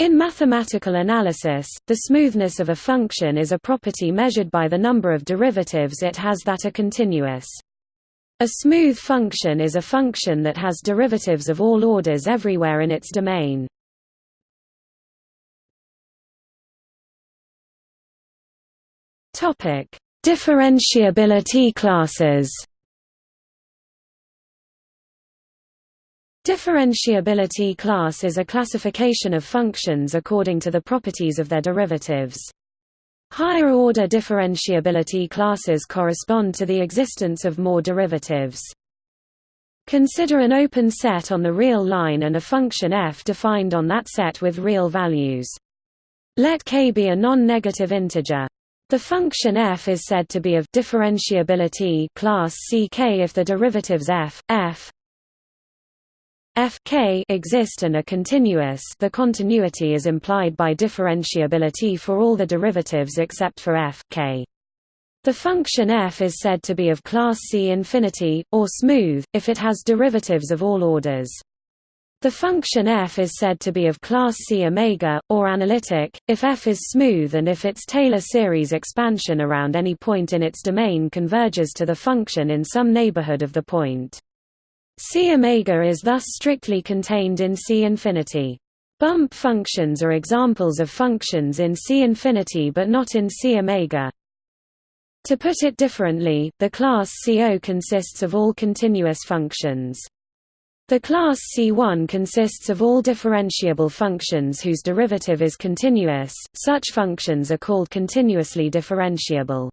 In mathematical analysis, the smoothness of a function is a property measured by the number of derivatives it has that are continuous. A smooth function is a function that has derivatives of all orders everywhere in its domain. Differentiability classes. Differentiability class is a classification of functions according to the properties of their derivatives. Higher-order differentiability classes correspond to the existence of more derivatives. Consider an open set on the real line and a function f defined on that set with real values. Let k be a non-negative integer. The function f is said to be of differentiability class ck if the derivatives f, f, f k exist and are continuous the continuity is implied by differentiability for all the derivatives except for f k. The function f is said to be of class C infinity, or smooth, if it has derivatives of all orders. The function f is said to be of class C omega, or analytic, if f is smooth and if its Taylor series expansion around any point in its domain converges to the function in some neighborhood of the point. C omega is thus strictly contained in C infinity. Bump functions are examples of functions in C infinity but not in C omega. To put it differently, the class CO consists of all continuous functions. The class C1 consists of all differentiable functions whose derivative is continuous, such functions are called continuously differentiable.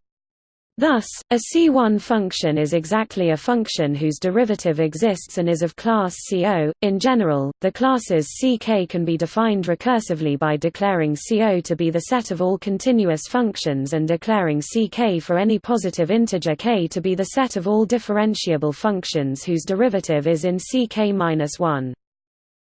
Thus, a C1 function is exactly a function whose derivative exists and is of class CO. In general, the classes Ck can be defined recursively by declaring CO to be the set of all continuous functions and declaring Ck for any positive integer k to be the set of all differentiable functions whose derivative is in Ck-1.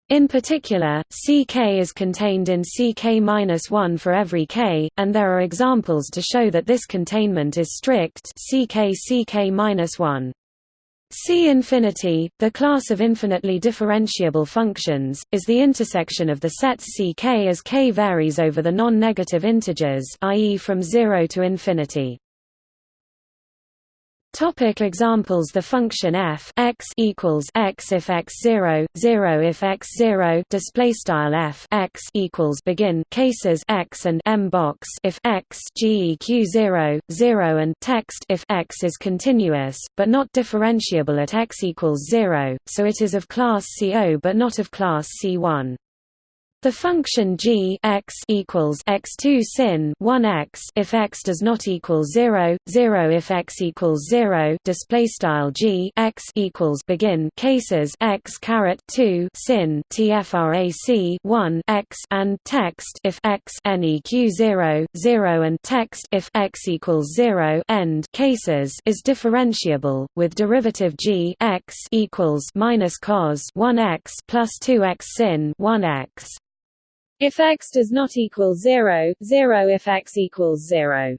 In particular, Ck is contained in Ck-1 for every k, and there are examples to show that this containment is strict Ck Ck-1. C infinity, the class of infinitely differentiable functions, is the intersection of the sets Ck as k varies over the non-negative integers i.e. from 0 to infinity. Topic examples. The function f x equals x if x 0, 0 if x 0 display style f x equals begin cases x and m box if x geq 0, 0 and text if x is continuous but not differentiable at x equals 0, so it is of class CO but not of class C1. The function g x equals x2 sin 1x if x does not equal 0, 0 if x equals 0 display style g x equals begin cases x caret 2 sin tfrac 1 x and text if x neq 0, 0 and text if x equals 0 end cases is differentiable with derivative g x equals minus cos 1x plus 2x sin 1x if x does not equal 0, 0 if x equals 0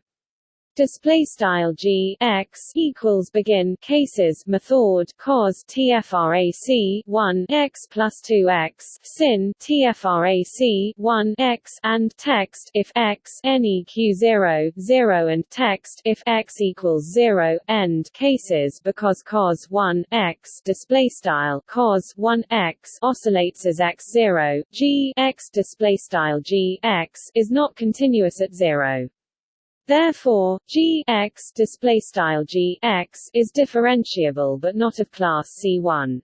display style g x equals begin cases method cos tfrac 1 x plus 2 x sin tfrac 1 x and text if x neq 0 0 and text if x equals 0 end cases because cos 1 x display style cos 1 x oscillates as x 0 g x display style g x is not continuous at 0 Therefore, g x display style g x is differentiable but not of class C1.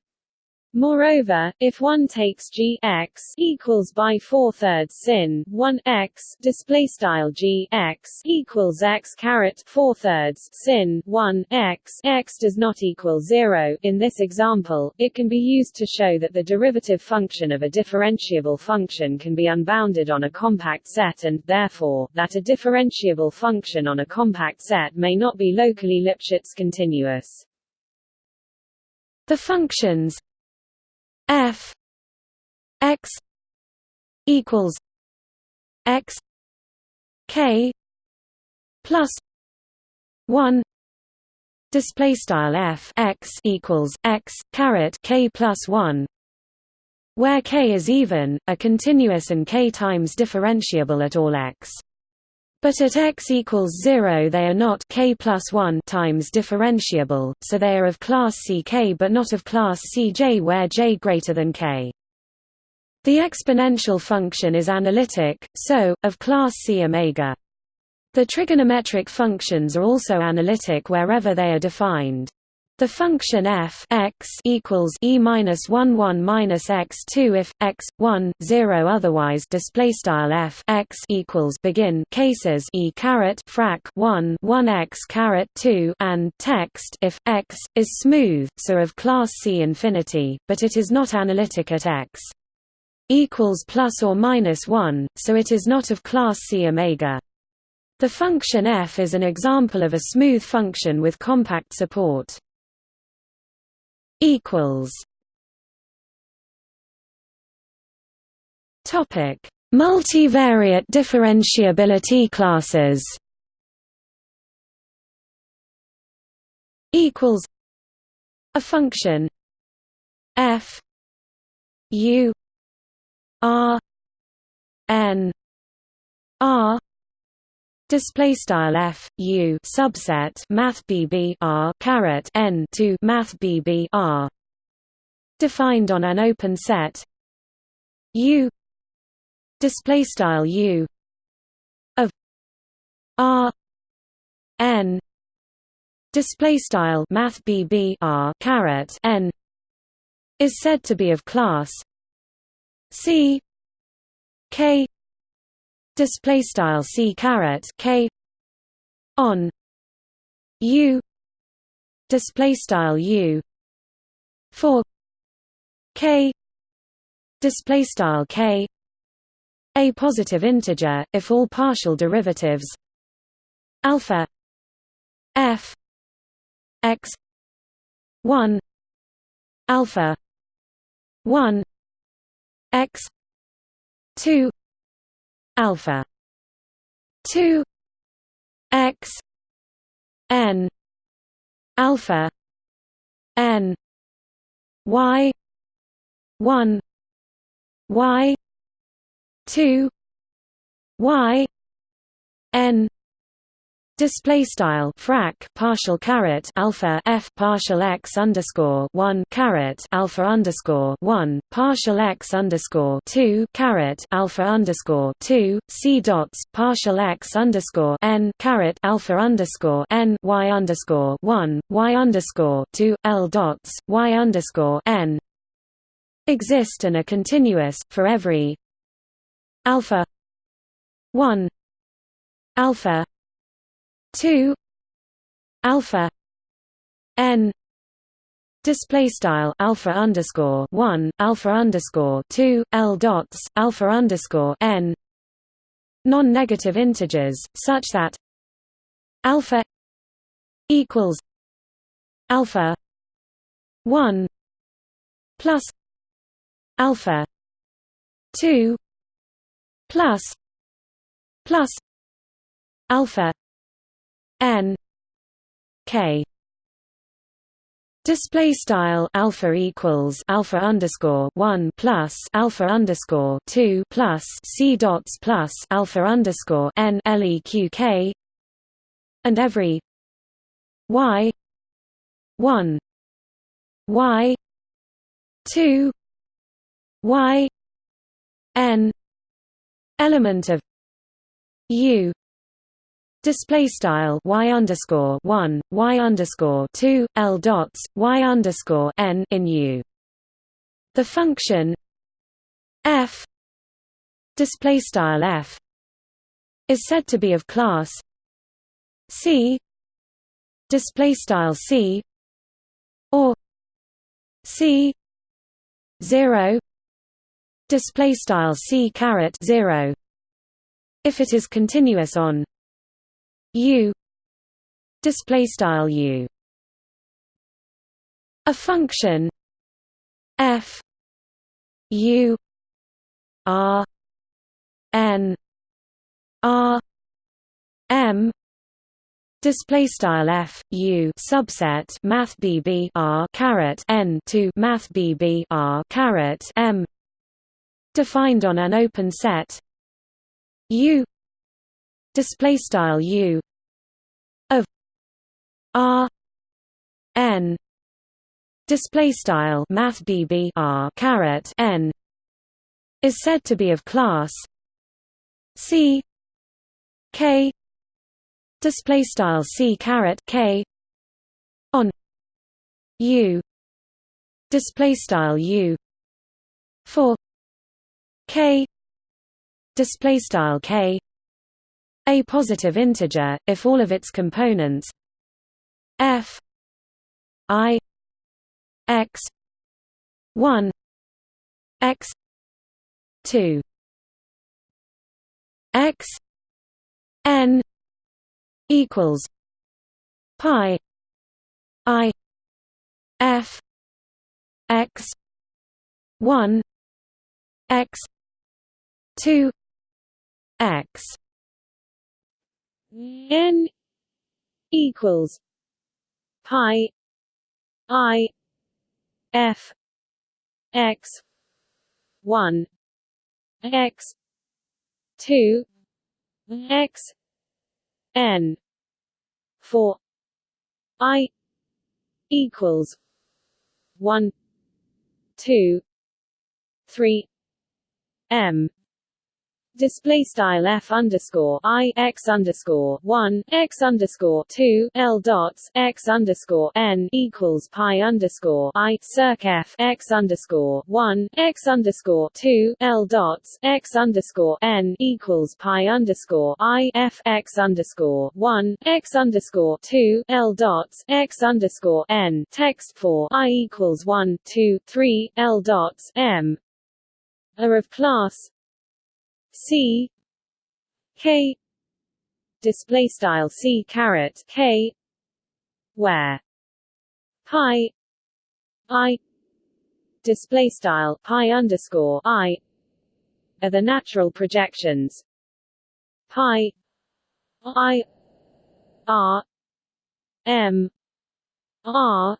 Moreover, if one takes g x equals by four thirds sin one x display style g x equals x caret four thirds sin one x x does not equal zero. In this example, it can be used to show that the derivative function of a differentiable function can be unbounded on a compact set, and therefore that a differentiable function on a compact set may not be locally Lipschitz continuous. The functions f x equals x k plus 1 display style f x equals x caret k plus 1 Where k is even, a continuous and k times differentiable at all x. But at x equals 0 they are not k plus 1 times differentiable, so they are of class Ck but not of class Cj where j greater than k. The exponential function is analytic, so, of class C omega. The trigonometric functions are also analytic wherever they are defined. The function f x equals e minus one one minus x two if x one zero otherwise display style f x equals begin cases e caret frac one one x caret two and text if x is smooth so of class C infinity, but it is not analytic at x equals plus or minus one, so it is not of class C omega. The function f is an example of a smooth function with compact support equals. Topic: Multivariate differentiability classes. Equals. A function. F. U. R. N. R Display style f u subset math bb r caret n to math bb r. Defined on an open set. U. Display style u. Of r. N. Display style math bb r caret n. Is said to be of class c. K display style c caret k. On. U. Display style u. For k. Display style k. A positive integer if all partial derivatives. Alpha. F. X. 1 alpha. 1 x. 2 alpha. 2 x. N. Alpha. N. Y. 1 y. 2 y. N Display style frac partial caret alpha f partial x underscore one caret alpha underscore one partial x underscore two caret alpha underscore two c dots partial x underscore n caret alpha underscore n y underscore one y underscore two l dots y underscore n exist and are continuous for every alpha one alpha 2 alpha n display style alpha underscore 1 alpha underscore 2 l dots alpha underscore n non-negative integers such that alpha equals alpha 1 plus alpha 2 plus plus alpha n k Display style alpha equals alpha underscore one plus alpha underscore two plus c dots plus alpha underscore n leq k and every y one y two y n element of u display style y underscore one y underscore two l dots y underscore n in u. The function f display style f is said to be of class c display style c or c zero display style c caret zero if it is continuous on u display style u. A function f u r n r m display style f u subset math bb r caret n to math bb r caret m defined on an open set U display style U of R N display style math BB R caret N is said to be of class C K display style C caret K on U display style U for K display style K a positive integer if all of its components F I X one X two X N equals pi I F X one X two X N equals pi I F X one X two X N four I equals one two three M display style f underscore i x underscore one x underscore two l dots x underscore n equals pi underscore i circ f x underscore one x underscore two l dots x underscore n equals pi underscore i f x underscore one x underscore two l dots x underscore n text for i equals one two three l dots m. Are of class C K display style C caret K where pi I display style pi underscore I are the natural projections. Pi I R M R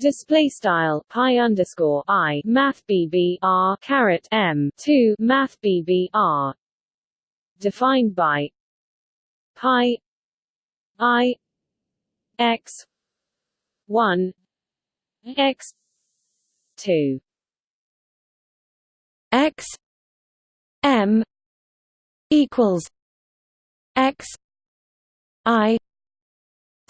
display style pi underscore i math bb r caret m 2 math bb r. Defined by pi i x 1 x 2 x m equals x i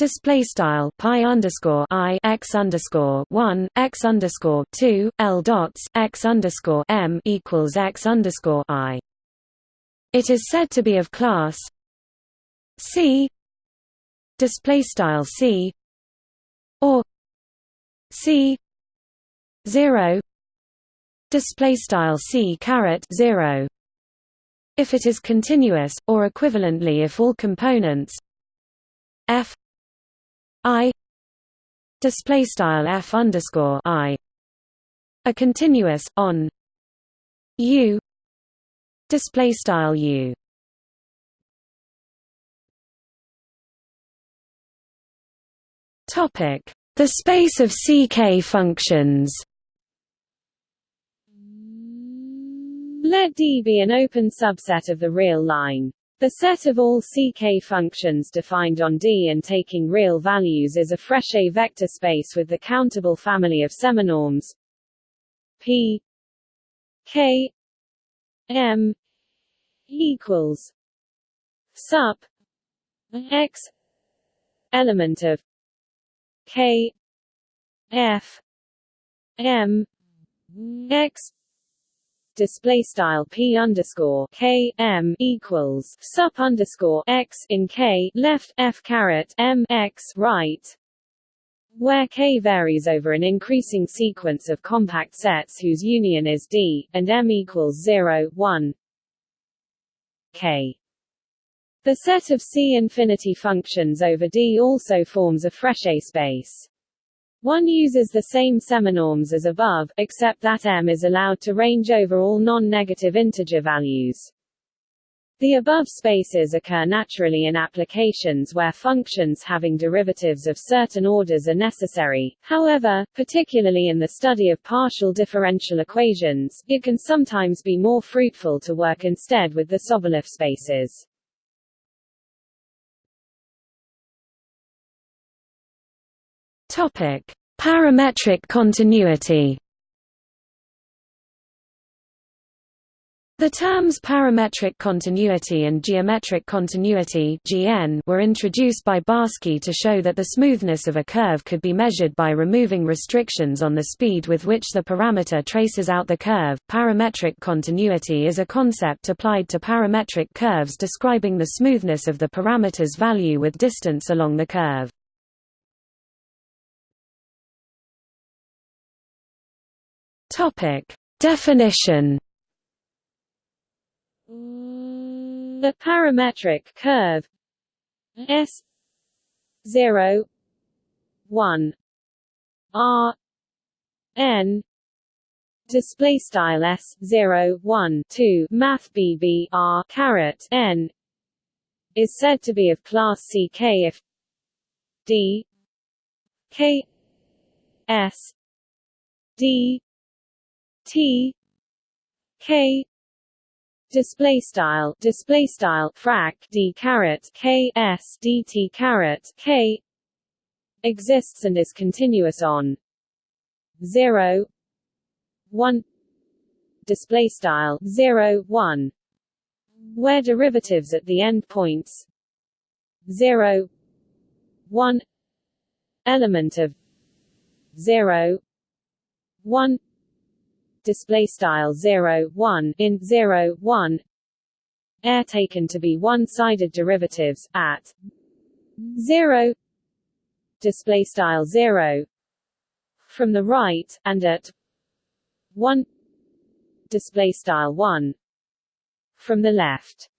Display style pi underscore i x underscore one x underscore two l dots x underscore m equals x underscore i. It is said to be of class C display style C or C zero display style C caret zero if it is continuous, or equivalently if all components f I display style f underscore I. A continuous on. U display style U. Topic. The space of CK functions. Let D be an open subset of the real line the set of all CK functions defined on D and taking real values is a Frechet vector space with the countable family of seminorms. P K M equals sup X element of K F M X display style p underscore k m equals sup underscore x in k left f caret m x right where K varies over an increasing sequence of compact sets whose union is D, and M equals 0, 1 K. The set of C infinity functions over D also forms a Frechet space. One uses the same seminorms as above, except that M is allowed to range over all non-negative integer values. The above spaces occur naturally in applications where functions having derivatives of certain orders are necessary, however, particularly in the study of partial differential equations, it can sometimes be more fruitful to work instead with the Sobolev spaces. Topic: Parametric continuity. The terms parametric continuity and geometric continuity (GN) were introduced by Barsky to show that the smoothness of a curve could be measured by removing restrictions on the speed with which the parameter traces out the curve. Parametric continuity is a concept applied to parametric curves describing the smoothness of the parameter's value with distance along the curve. Topic: Definition. The parametric curve S zero one R N display style S zero one two Math BB R caret N is said to be of class CK if D K S D T K display style display style frac d caret k s dt caret k exists and is continuous on 0 1 display style 0 1 where derivatives at the endpoints 0 1 element of 0 1 display style 0 1 in 0 1 air taken to be one-sided derivatives at 0 display style 0 from the right and at 1 display style 1 from the left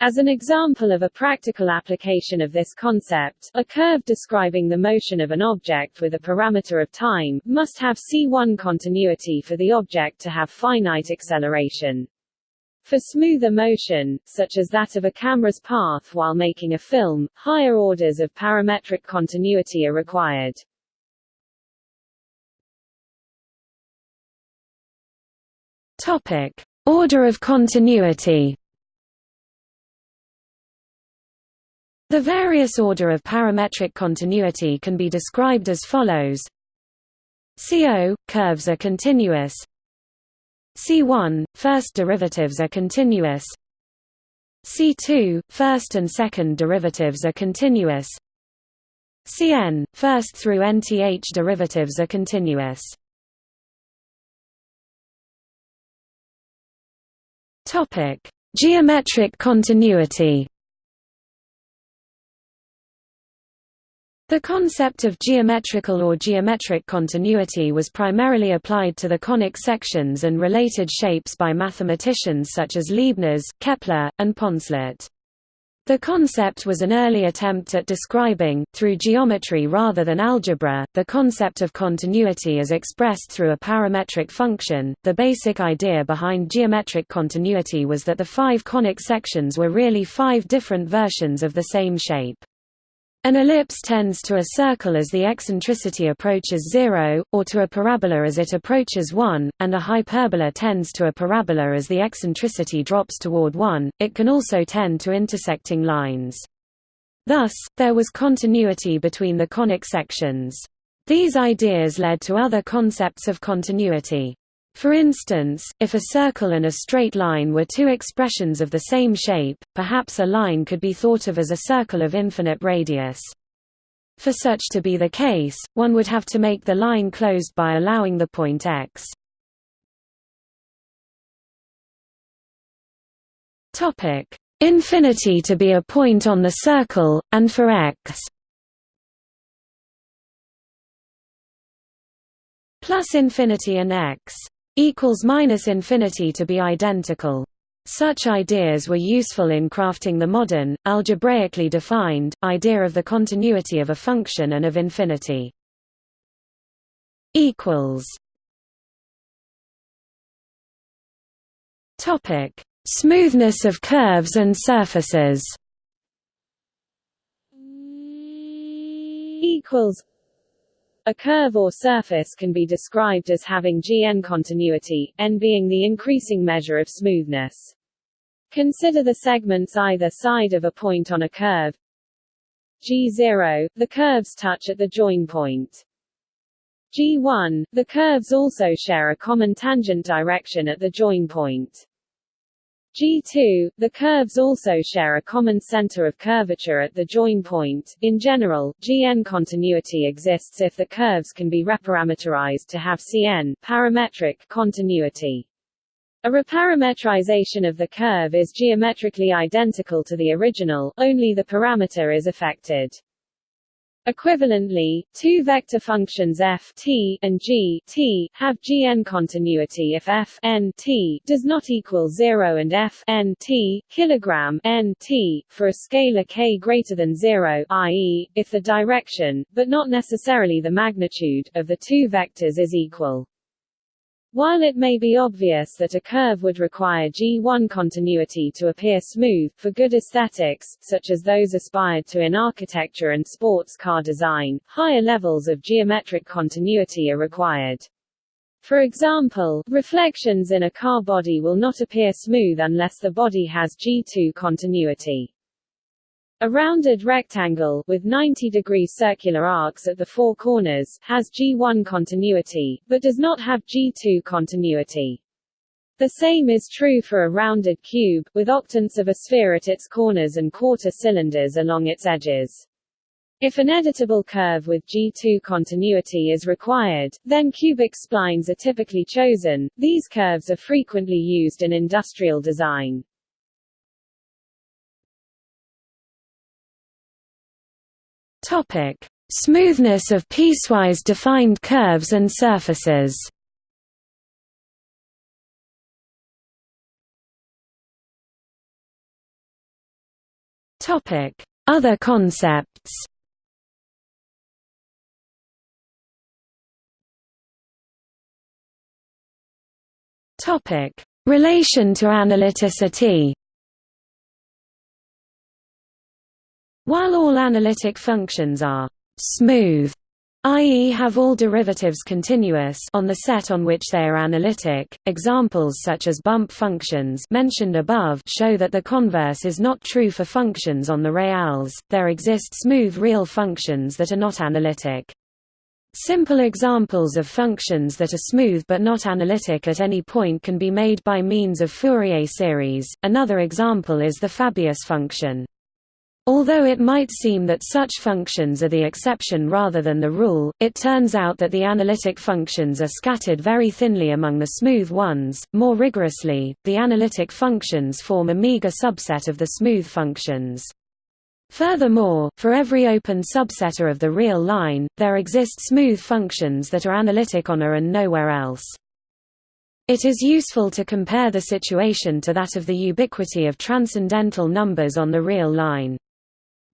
as an example of a practical application of this concept, a curve describing the motion of an object with a parameter of time, must have C1 continuity for the object to have finite acceleration. For smoother motion, such as that of a camera's path while making a film, higher orders of parametric continuity are required. Topic. Order of continuity The various order of parametric continuity can be described as follows. CO – curves are continuous. C1 – first derivatives are continuous. C2 – first and second derivatives are continuous. Cn – first through nth derivatives are continuous. Geometric continuity The concept of geometrical or geometric continuity was primarily applied to the conic sections and related shapes by mathematicians such as Leibniz, Kepler, and Poncelet. The concept was an early attempt at describing, through geometry rather than algebra, the concept of continuity as expressed through a parametric function. The basic idea behind geometric continuity was that the five conic sections were really five different versions of the same shape. An ellipse tends to a circle as the eccentricity approaches zero, or to a parabola as it approaches 1, and a hyperbola tends to a parabola as the eccentricity drops toward 1. It can also tend to intersecting lines. Thus, there was continuity between the conic sections. These ideas led to other concepts of continuity. For instance, if a circle and a straight line were two expressions of the same shape, perhaps a line could be thought of as a circle of infinite radius. For such to be the case, one would have to make the line closed by allowing the point x. Infinity to be a point on the circle, and for x plus infinity and x equals minus infinity to be identical. Such ideas were useful in crafting the modern, algebraically defined, idea of the continuity of a function and of infinity. Topic: Smoothness of curves and surfaces equals a curve or surface can be described as having Gn continuity, n being the increasing measure of smoothness. Consider the segments either side of a point on a curve G0, the curves touch at the join point. G1, the curves also share a common tangent direction at the join point. G2, the curves also share a common center of curvature at the join point. In general, Gn continuity exists if the curves can be reparameterized to have Cn parametric continuity. A reparametrization of the curve is geometrically identical to the original, only the parameter is affected. Equivalently, two vector functions f t and g t have Gn continuity if f n t does not equal 0 and f n t kilogram n t for a scalar k greater than 0, i.e., if the direction, but not necessarily the magnitude, of the two vectors is equal. While it may be obvious that a curve would require G1 continuity to appear smooth, for good aesthetics, such as those aspired to in architecture and sports car design, higher levels of geometric continuity are required. For example, reflections in a car body will not appear smooth unless the body has G2 continuity. A rounded rectangle, with 90-degree circular arcs at the four corners, has G1 continuity, but does not have G2 continuity. The same is true for a rounded cube, with octants of a sphere at its corners and quarter cylinders along its edges. If an editable curve with G2 continuity is required, then cubic splines are typically chosen. These curves are frequently used in industrial design. Topic: Smoothness of piecewise defined curves and surfaces. Topic: Other concepts. Topic: Relation to analyticity. While all analytic functions are smooth, i.e. have all derivatives continuous on the set on which they are analytic, examples such as bump functions mentioned above show that the converse is not true for functions on the reals, there exist smooth real functions that are not analytic. Simple examples of functions that are smooth but not analytic at any point can be made by means of Fourier series, another example is the Fabius function. Although it might seem that such functions are the exception rather than the rule, it turns out that the analytic functions are scattered very thinly among the smooth ones. More rigorously, the analytic functions form a meager subset of the smooth functions. Furthermore, for every open subsetter of the real line, there exist smooth functions that are analytic on A and nowhere else. It is useful to compare the situation to that of the ubiquity of transcendental numbers on the real line.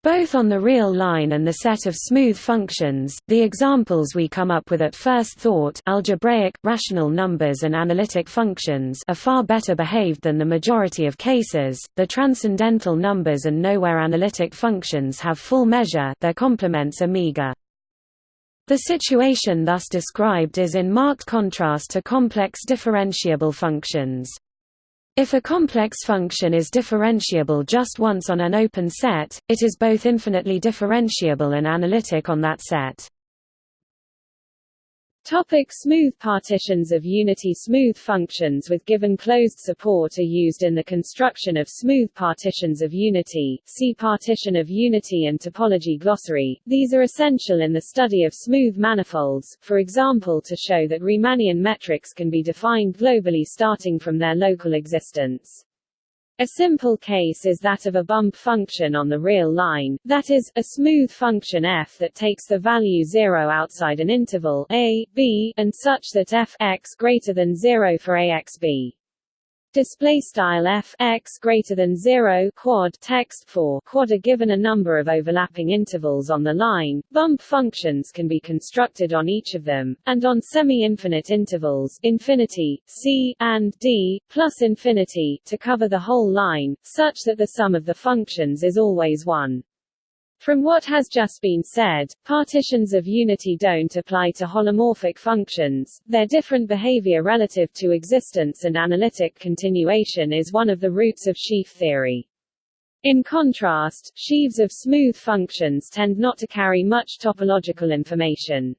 Both on the real line and the set of smooth functions, the examples we come up with at first thought algebraic, rational numbers and analytic functions are far better behaved than the majority of cases. The transcendental numbers and nowhere analytic functions have full measure their complements are meager. The situation thus described is in marked contrast to complex differentiable functions. If a complex function is differentiable just once on an open set, it is both infinitely differentiable and analytic on that set. Topic smooth partitions of unity Smooth functions with given closed support are used in the construction of smooth partitions of unity see partition of unity and topology glossary. These are essential in the study of smooth manifolds, for example to show that Riemannian metrics can be defined globally starting from their local existence. A simple case is that of a bump function on the real line, that is, a smooth function f that takes the value 0 outside an interval a, b, and such that f x greater than 0 for ax b. Display style f x greater than zero quad text for quad are given a number of overlapping intervals on the line. Bump functions can be constructed on each of them, and on semi-infinite intervals infinity, c, and d, plus infinity to cover the whole line, such that the sum of the functions is always one. From what has just been said, partitions of unity don't apply to holomorphic functions, their different behavior relative to existence and analytic continuation is one of the roots of sheaf theory. In contrast, sheaves of smooth functions tend not to carry much topological information.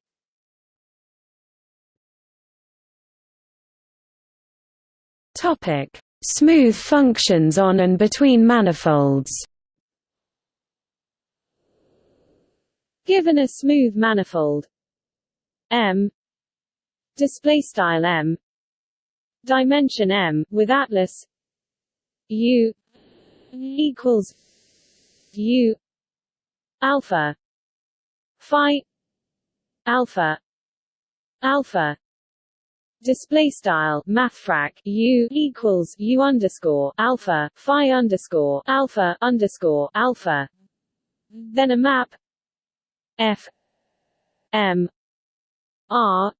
Topic: Smooth functions on and between manifolds. Given a smooth manifold. M. Display style M. Dimension M with atlas. U. Equals U. Alpha. Phi. Alpha. Alpha. Display style mathfrak u equals u underscore alpha phi underscore alpha underscore alpha. Then a map F M R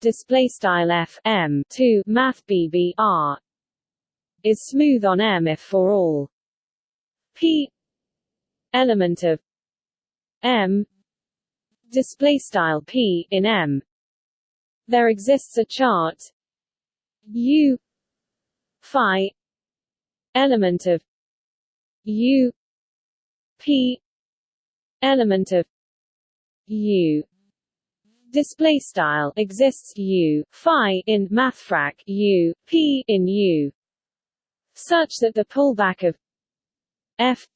display style F M to math BB R is smooth on M if for all. P element of M display style P in M. There exists a chart U phi element of U P element of u. Display style exists u. Phi in mathfrak u p in u. Such that the pullback of f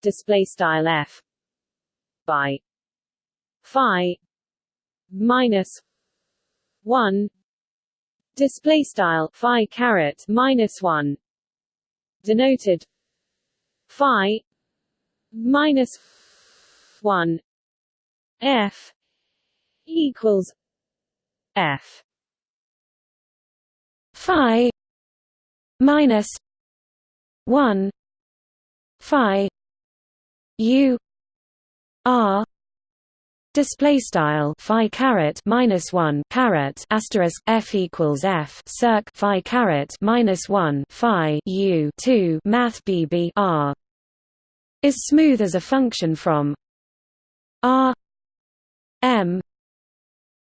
display style f by phi minus 1 display style phi caret minus 1 denoted phi minus 1 F equals F Phi minus one Phi U R Display style phi caret minus one caret asterisk f equals f circ phi caret minus one phi u two math bb r is smooth as a function from r M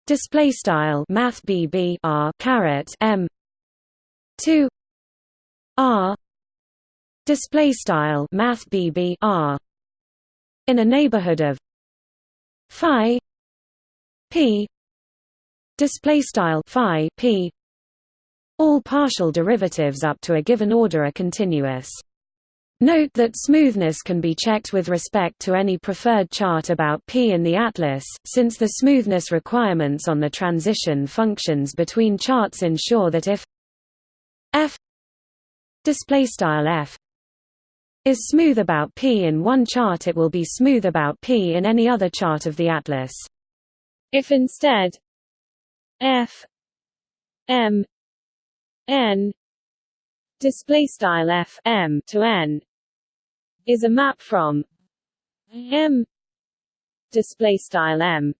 display style math BB R caret M 2 R display style math BB R in a neighborhood of phi p display style phi p. All partial derivatives up to a given order are continuous Note that smoothness can be checked with respect to any preferred chart about P in the atlas, since the smoothness requirements on the transition functions between charts ensure that if f f is smooth about P in one chart it will be smooth about P in any other chart of the atlas. If instead f m n display style f m to n is a map from M display style M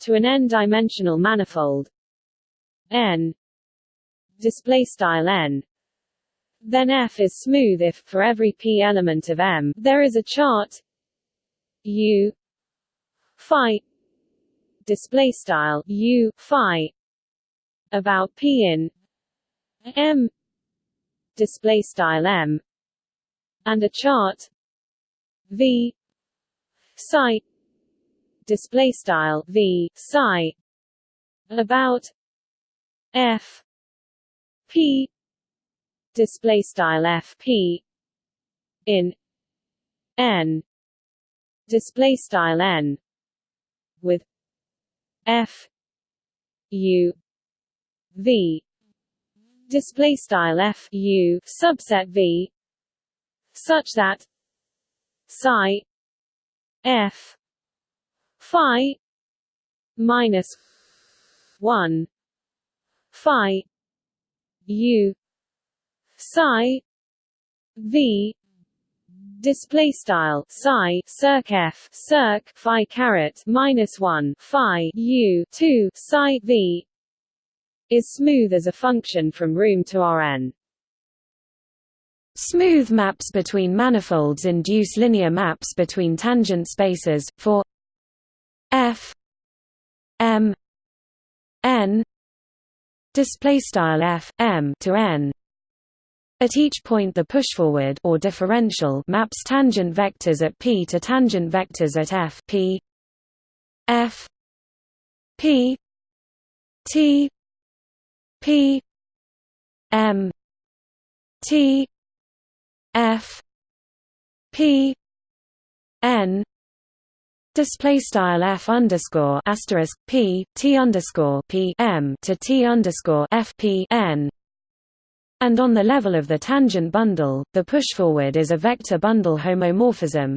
to an n-dimensional manifold n display style n. Then F is smooth if for every p element of M there is a chart U phi display style U phi about p in M display style M and a chart. V. Psi. Display style. V. Psi. About. F. P. Display style. F. P. In. N. Display style. N. With. F. U. V. Display style. F. U. Subset v such that psi f phi minus 1 phi u psi v display style psi circ f circ phi caret minus 1 phi u 2 psi v is smooth as a function from room to Rn. Smooth maps between manifolds induce linear maps between tangent spaces for f m n display style f m to n. At each point the pushforward or differential maps tangent vectors at p to tangent vectors at f p f p t p m t f p n display style f underscore asterisk p t underscore p m to t underscore f p n and on the level of the tangent bundle, the pushforward is a vector bundle homomorphism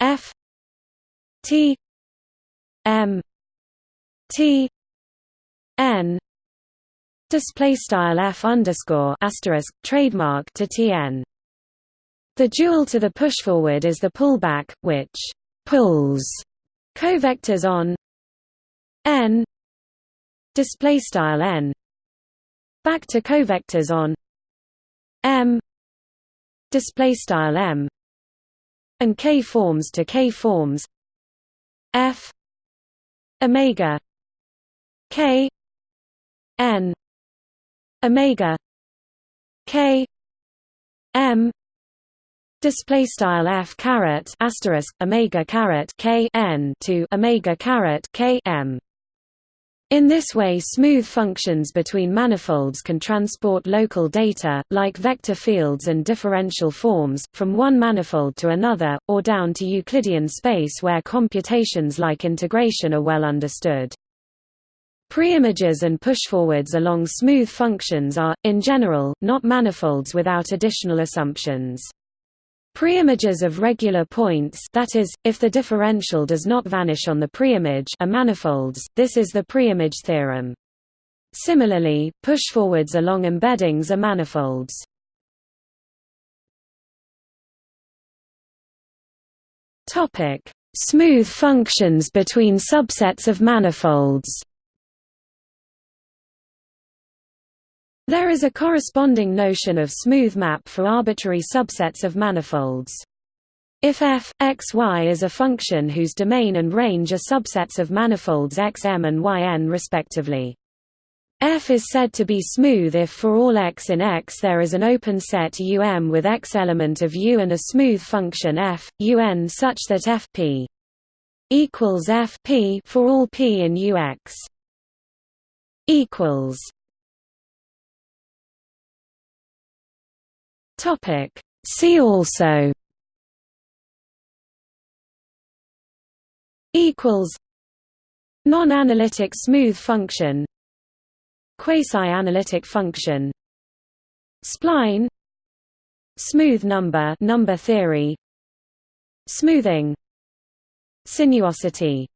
f t m t n display style f underscore asterisk trademark to tn. The dual to the pushforward is the pullback, which pulls covectors on n display style n back to covectors on M display style M and K forms to K forms F omega K N omega K M display style F caret asterisk omega caret K N to omega caret K M in this way smooth functions between manifolds can transport local data, like vector fields and differential forms, from one manifold to another, or down to Euclidean space where computations like integration are well understood. Preimages and pushforwards along smooth functions are, in general, not manifolds without additional assumptions. Preimages of regular points that is, if the differential does not vanish on the preimage are manifolds, this is the preimage theorem. Similarly, pushforwards along embeddings are manifolds. Smooth functions between subsets of manifolds There is a corresponding notion of smooth map for arbitrary subsets of manifolds. If f, x, y is a function whose domain and range are subsets of manifolds xm and yn respectively. F is said to be smooth if for all x in X there is an open set Um with X element of U and a smooth function f, Un such that Fp equals Fp for all p in Ux equals Topic. See also equals non-analytic smooth function. Quasi-analytic function. Spline. Smooth number number theory. Smoothing. Sinuosity